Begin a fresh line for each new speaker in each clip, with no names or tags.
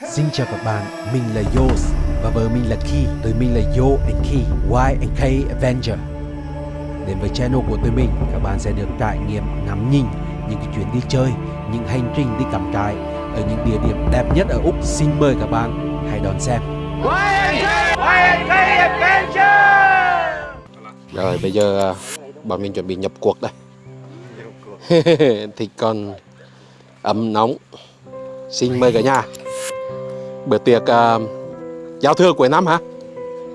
Xin chào các bạn, mình là Yos và vợ mình là Key. Tụi mình là Yo and Key, Y and K Avenger. Đến với channel của tụi mình, các bạn sẽ được trải nghiệm ngắm nhìn những cái chuyến đi chơi, những hành trình đi cắm trại ở những địa điểm đẹp nhất ở Úc. Xin mời các bạn hãy đón xem.
Rồi bây giờ à, bọn mình chuẩn bị nhập cuộc đây Thì còn ấm nóng Xin mời cả nhà Bữa tiệc uh, giao thừa cuối năm hả?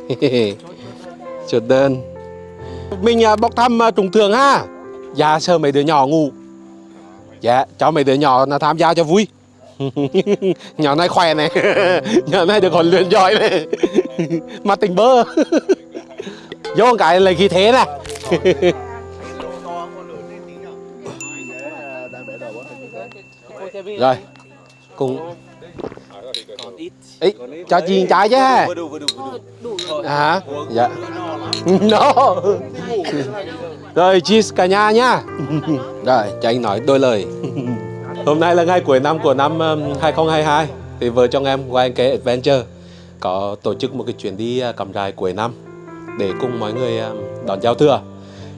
Chốt đơn Mình uh, bốc thăm uh, trùng thường ha. Dạ sợ mấy đứa nhỏ ngủ. Dạ cho mấy đứa nhỏ là tham gia cho vui. Nhỏ này khỏe này. Nhỏ này được huấn luyện giỏi này. Mà tình bơ. Vô cái lấy khí thế này. Rồi Cùng Ý, cho chiên trái chứ À Dạ. No. Rồi cheese cả nhà nhá Rồi cho anh nói đôi lời. Hôm nay là ngày cuối năm của năm um, 2022 Thì vợ chồng em qua anh kế Adventure. Có tổ chức một cái chuyến đi uh, cắm trại cuối năm để cùng mọi người um, đón giao thừa.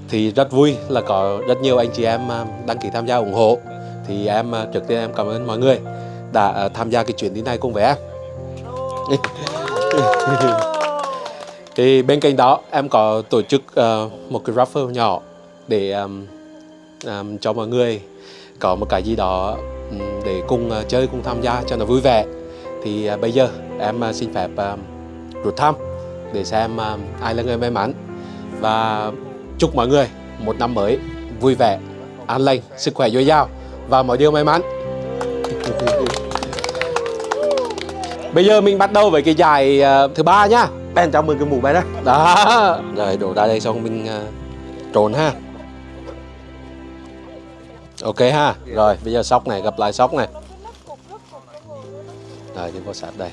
Thì rất vui là có rất nhiều anh chị em um, đăng ký tham gia ủng hộ. Thì em trước tiên em cảm ơn mọi người đã tham gia cái chuyến đi này cùng với em thì bên cạnh đó em có tổ chức uh, một cái raffle nhỏ để um, um, cho mọi người có một cái gì đó um, để cùng uh, chơi cùng tham gia cho nó vui vẻ thì uh, bây giờ em uh, xin phép uh, rút thăm để xem uh, ai là người may mắn và chúc mọi người một năm mới vui vẻ, an lành, sức khỏe dồi dào và mọi điều may mắn. Bây giờ mình bắt đầu với cái giải uh, thứ ba nhá. Ben chào mừng cái mũ bay đó. Đó. Rồi đổ ra đây xong mình uh, trộn ha. Ok ha. Rồi bây giờ sóc này gặp lại sóc này. Rồi chúng có sát đây.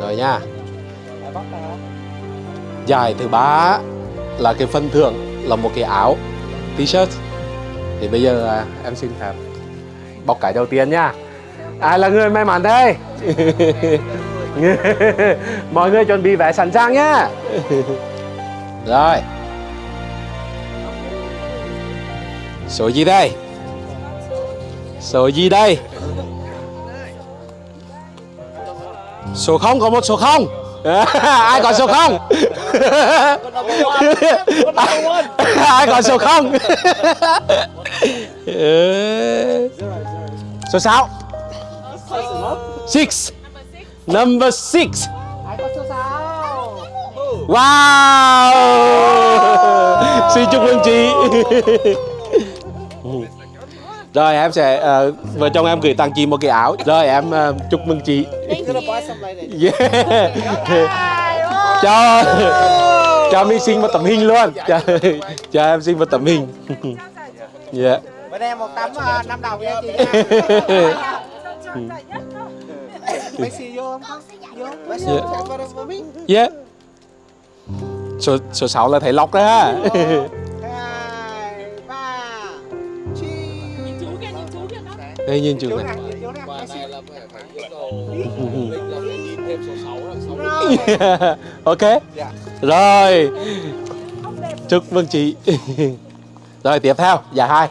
Rồi nha. Giải thứ ba là cái phần thưởng là một cái áo t-shirt thì bây giờ à, em xin phép bóc cái đầu tiên nha ai là người may mắn đây. Mọi người chuẩn bị vé sẵn sàng nhá. Rồi. Số gì đây? Số gì đây? Số không có một số không. Ai có số không? Ai có số không? Số sáu six. Number six. Wow. Xin chúc mừng chị. Rồi em sẽ uh, vợ chồng em gửi tặng chị một cái áo. Rồi em uh, chúc mừng chị. Yeah. cho cho mình xin một tấm hình luôn. Cho, cho em xin một tấm hình. Yeah.
Bên em một tấm uh, năm đồng nha chị. Messi không? Vô. Messi
Dạ. yeah. số số 6 là thầy lọc đó ha.
Hai, ba, chi.
đây nhìn chú này.
Messi.
ok. Rồi. Chúc mừng chị. Rồi tiếp theo giải hai.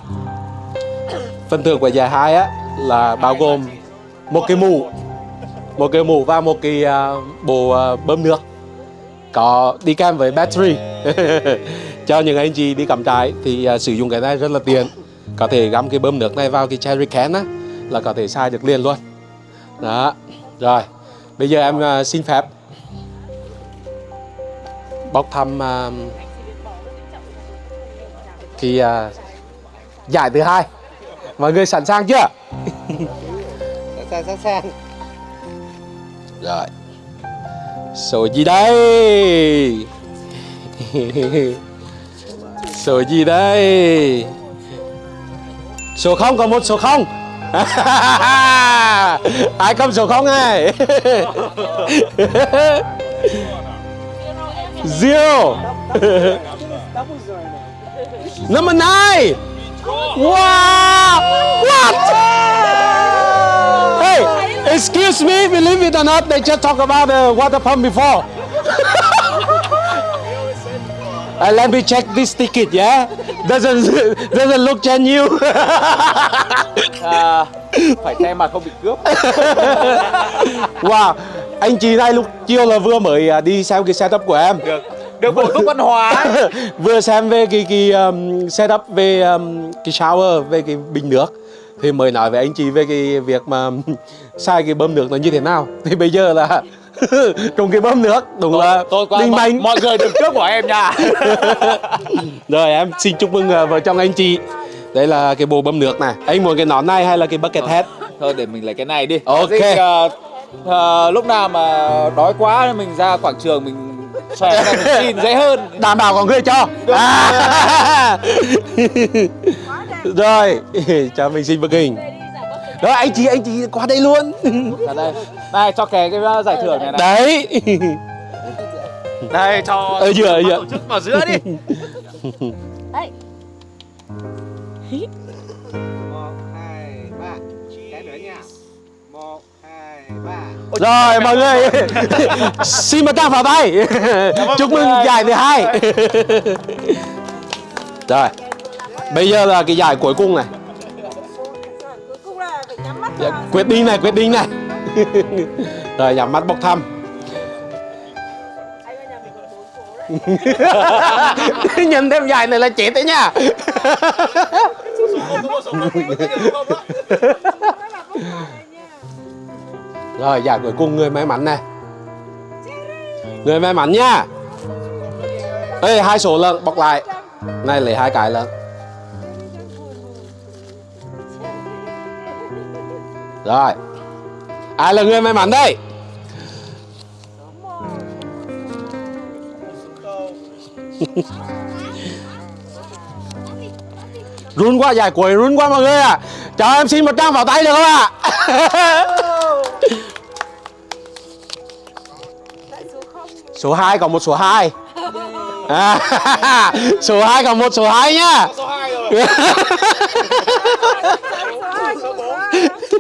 Phần thưởng của giải hai á là bao gồm một cái mũ một cái mũ và một cái uh, bộ uh, bơm nước. Có đi kèm với battery. Cho những anh chị đi cắm trại thì uh, sử dụng cái này rất là tiện. Có thể gắm cái bơm nước này vào cái cherry can á là có thể xài được liền luôn. Đó rồi. Bây giờ em uh, xin phép bóc thăm uh, thì uh, giải thứ hai. Mọi người sẵn sàng chưa?
Sẵn sẵn sàng
rồi. Số gì đây? Số gì đây? Số không có một số không. Ai cầm số không ai zero. number nine. Wow! Excuse me, believe it or not, they just talk about the water pump before. Uh, let me check this ticket, yeah? Doesn't doesn't look genuine.
à, phải che mặt không bị cướp
wow, anh chị này lúc chiều là vừa mới à, đi xem cái setup của em.
được được bổ túc văn hóa
vừa xem về cái cái um, setup về um, cái shower về cái bình nước thì mới nói với anh chị về cái việc mà sai cái bơm nước nó như thế nào. Thì bây giờ là trong cái bơm nước đúng là
tôi qua mọi, mọi người đừng cướp của em nha.
Rồi em xin chúc mừng uh, vợ chồng anh chị. Đây là cái bộ bơm nước này. Anh muốn cái nón này hay là cái bucket hat
thôi để mình lấy cái này đi.
Ok.
Thế, ờ, ờ, lúc nào mà đói quá mình ra quảng trường mình xòe ra mình xin dễ hơn.
Đảm bảo có người cho. À. rồi cho mình xin bức hình. Rồi anh chị anh chị qua đây luôn.
Ở đây. Này cho kè cái ờ, giải thưởng này này.
Đấy.
Đây cho
ở giữa ở giữa
tổ chức vào giữa đi.
Một hai ba cái nữa nha một hai ba
Rồi mọi người. Xin một tràng pháo tay Chúc mừng giải thứ hai Rồi Bây giờ là cái giải cuối cùng này.
Cuối cùng là phải nhắm mắt
Dạ. Quyết định này, quyết định này. Rồi, nhắm mắt bốc thăm. Nhìn thêm giải này là chết đấy nha.
Nha
Rồi, giải cuối cùng, người may mắn này. Người may mắn nha. Ê, hai số lần bọc lại. Này, lấy hai cái lần Rồi. Ai là người may mắn đây? Run quá giải cuối run quá mọi người ạ. À. Cho em xin một trang vào tay được không ạ?
Số không
Số 2 còn một số 2 à, Số 2 còn một số 2 nhá.
Số 2 rồi
số hai số bốn
Ơ Ơ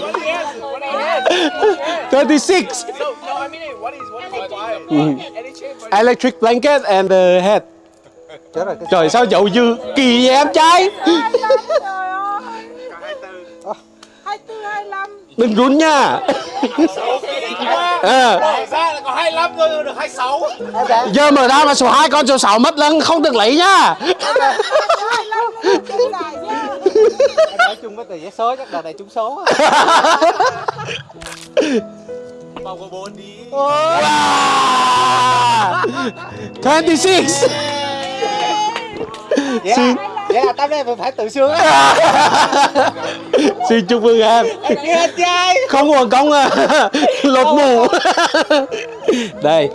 26
ờ hai lăm
Nè
anh này số bao nhiêu
36 Electric blanket and the head Trời sao dậu dư? Kỳ vậy em trai?
Hai lăm trời ơi hai tư hai lăm.
Đừng run nha. À,
ra là có 25 thôi được 26
Giờ mở ra mà số 2 con số 6 mất lần không được lấy nha
em nói chung với tờ vé số chắc đợt này trúng số á.
Vòng có 4 đi.
Wow. 26
vậy
Xin-
là, vậy là tao đây phải phải tự sướng á.
Xin chúc mừng em.
Nghe trai
Không uổng công à. Lột mù Đây.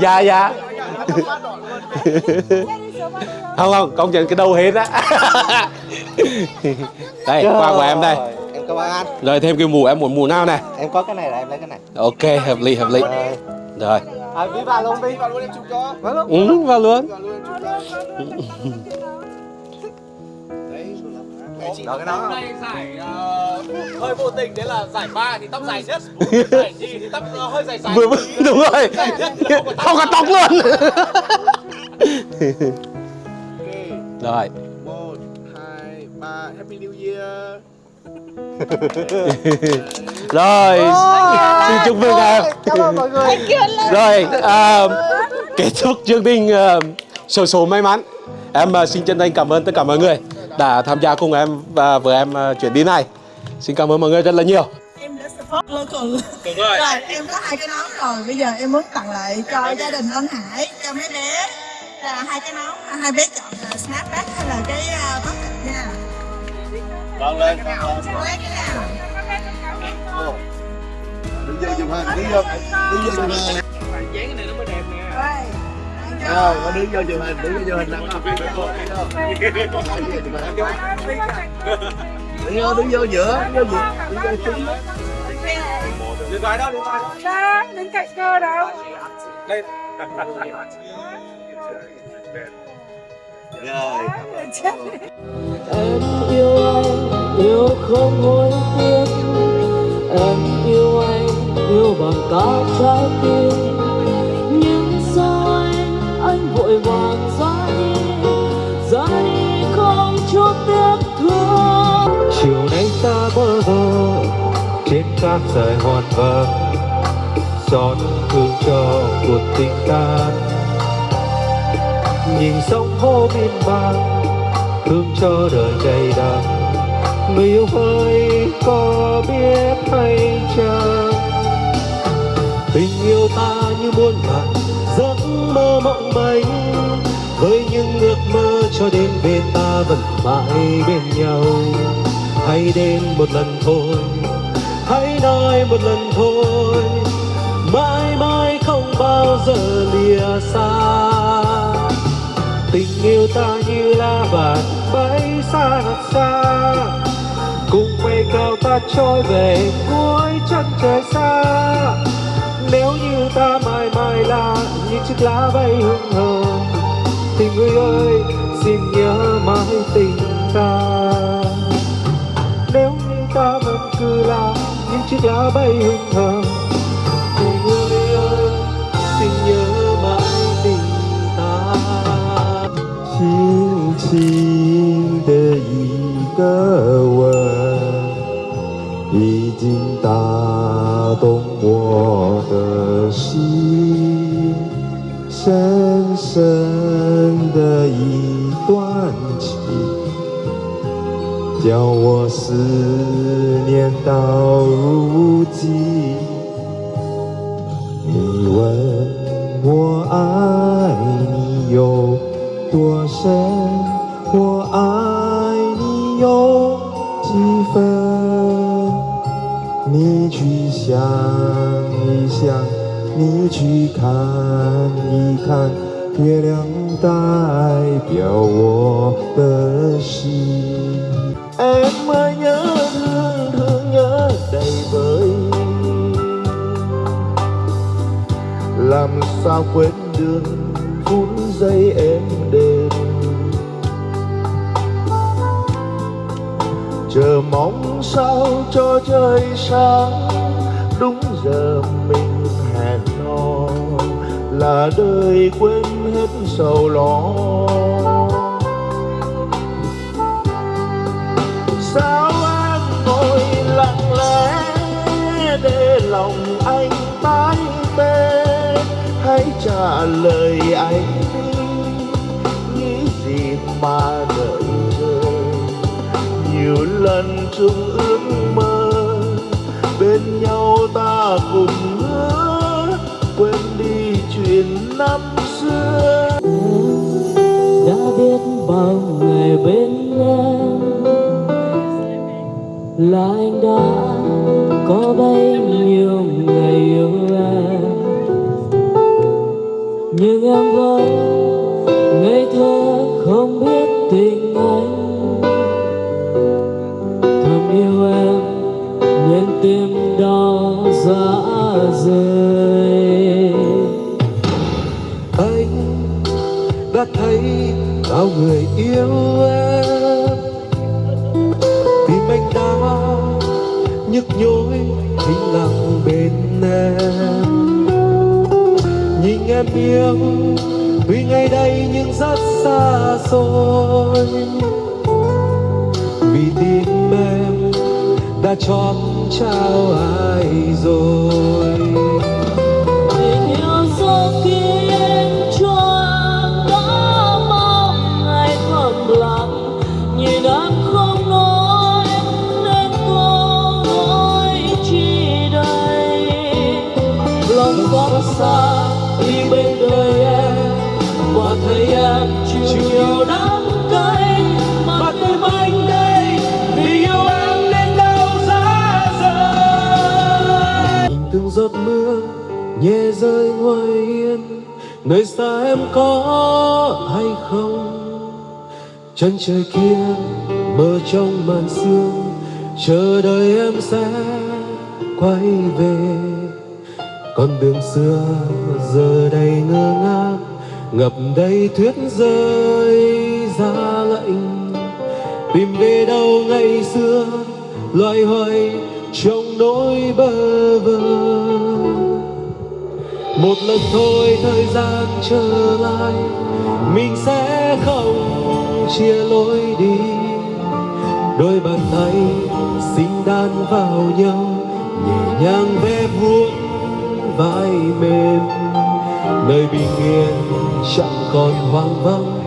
Dạ dạ Không không công nhận cái đầu hết á. Đây quà của em đây.
em cảm ơn anh.
Rồi thêm cái mũ em muốn mũ nào này
em có cái này là em lấy cái này.
Ok hợp lý hợp lý.
Rồi.
Rồi.
À, đi vào luôn đi vào luôn em chụp cho. Vào luôn.
Ừ, vào luôn
đó cái đó.
Đây giải ờ, hơi vô tình đấy là giải ba thì tóc dài nhất. Giải nhì thì tóc ờ, hơi dài dài.
Vừa, Đúng rồi. Không có tóc luôn Rồi.
Một hai ba happy new year.
Rồi. Xin chúc mừng em
cảm ơn mọi người.
Rồi à, Kết thúc chương trình à, Số số may mắn. Em à, xin chân thành cảm ơn tất cả mọi người Đã tham gia cùng em và với em à, chuyến đi này. Xin cảm ơn mọi người rất là nhiều.
Em đã support local.
Đúng rồi.
Rồi em có hai cái nón rồi. Bây giờ em muốn tặng lại cho gia đình anh Hải. Cho mấy bé là hai cái nón à, hai bé chọn là snapback hay là cái uh, bucket nha
Vâng lên
lấy cái nào
đứng vô chụp hình đứng vô đứng vô chụp hình
dán cái này nó mới đẹp nè
rồi có đứng vô chụp hình đứng vô chụp hình nằm đứng vô đứng vô giữa đứng vô giữa đứng vô chính
điện thoại đâu điện thoại
Đó, đứng cạnh cơ đâu
đây
rồi.
Em yêu anh yêu không hối tiếc em yêu anh yêu bằng cả trái tim nhưng sao anh anh vội vàng ra đi ra đi không chút tiếc thương
chiều nay ta bơ vơ trên cát dài hoàn vâng giọt thương cho cuộc tình ta nhìn sông hô miên man thương cho đời đầy đắng người yêu ơi có biết hay chăng tình yêu ta như muôn vàn, giấc mơ mộng manh với những ước mơ cho đến bên ta vẫn mãi bên nhau. Hãy đến một lần thôi, hãy nói một lần thôi. Mãi mãi không bao giờ lìa xa tình yêu ta như lá vàng bay xa thật xa. Cùng mây cao ta trôi về cuối chân trời xa. Nếu như ta mãi mãi là như chiếc lá bay hương hờ thì người ơi, xin nhớ mãi tình ta. Nếu như ta vẫn cứ là những chiếc lá bay hương hờ 深深的一段情，叫我思念到如今。你问我爱你有多深，我爱你有几分？你去想一想，你去看一看，月亮代表我的心。Em ơi nhớ thương thương nhớ đầy vơi làm sao quên được phút giây em đến chờ mong sao cho trời sáng đúng giờ mình hẹn hò là đời quên hết sầu lo. Sao em ngồi lặng lẽ để lòng anh tái tê hãy trả lời anh đi, nghĩ gì mà đợi chờ. Nhiều lần chung ước mơ, bên nhau ta cùng năm xưa.
Đã biết bao ngày bên em. Là anh đã có bấy nhiêu ngày yêu em. Nhưng em vẫn ngây thơ không biết tình anh. Thầm yêu em nên tim đau
ra. Sao người yêu em. Tim anh đã nhức nhối thinh lặng bên em. Nhìn em yêu tuy ngày đây nhưng rất xa xôi. Vì tim em đã chót trao ai rồi.
Xa đi bên đời em. Và thấy em chịu nhiều đắng cay mà tim anh đây vì yêu em nên đau giá rời.
Nhìn từng giọt mưa nhẹ rơi ngoài hiên nơi xa em có hay không? Chân trời kia mơ trong màn sương chờ đợi em sẽ quay về con đường xưa giờ đây ngơ ngác, ngập đầy tuyết rơi ra lạnh tìm về đâu ngày xưa loay hoay trong nỗi bơ vơ. Một lần thôi thời gian trở lại, mình sẽ không chia lối đi. Đôi bàn tay xinh đan vào nhau, nhẹ nhàng ve vuốt vai mềm. Nơi bình yên chẳng còn hoang vắng,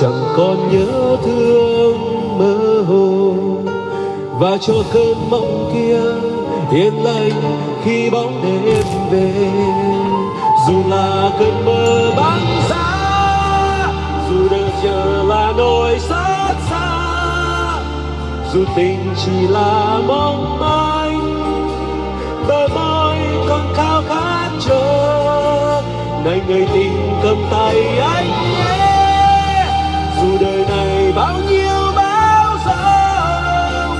chẳng còn nhớ thương mơ hồ. Và cho cơn mộng kia yên lành khi bóng đêm về. Dù là cơn mơ băng xa dù đợi chờ là nỗi xót xa, dù tình chỉ là mong manh, bờ mong khát này người tình cầm tay anh nhé. Dù đời này bao nhiêu bão giông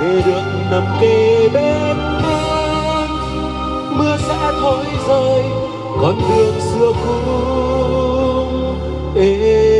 để được nằm kề bên em mưa sẽ thôi rơi, con đường xưa cũ êm